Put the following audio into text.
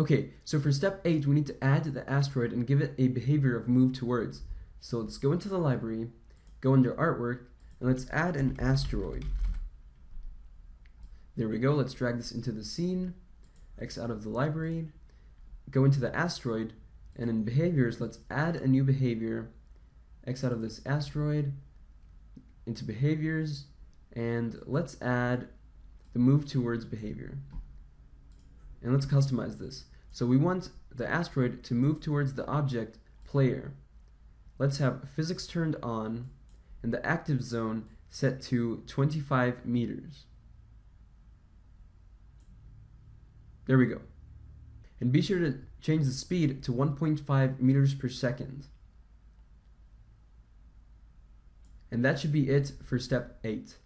Okay, so for step 8, we need to add the asteroid and give it a behavior of move towards. So let's go into the library, go under artwork, and let's add an asteroid. There we go, let's drag this into the scene, X out of the library, go into the asteroid, and in behaviors, let's add a new behavior, X out of this asteroid, into behaviors, and let's add the move towards behavior. And let's customize this. So we want the asteroid to move towards the object player. Let's have physics turned on and the active zone set to 25 meters. There we go. And be sure to change the speed to 1.5 meters per second. And that should be it for step 8.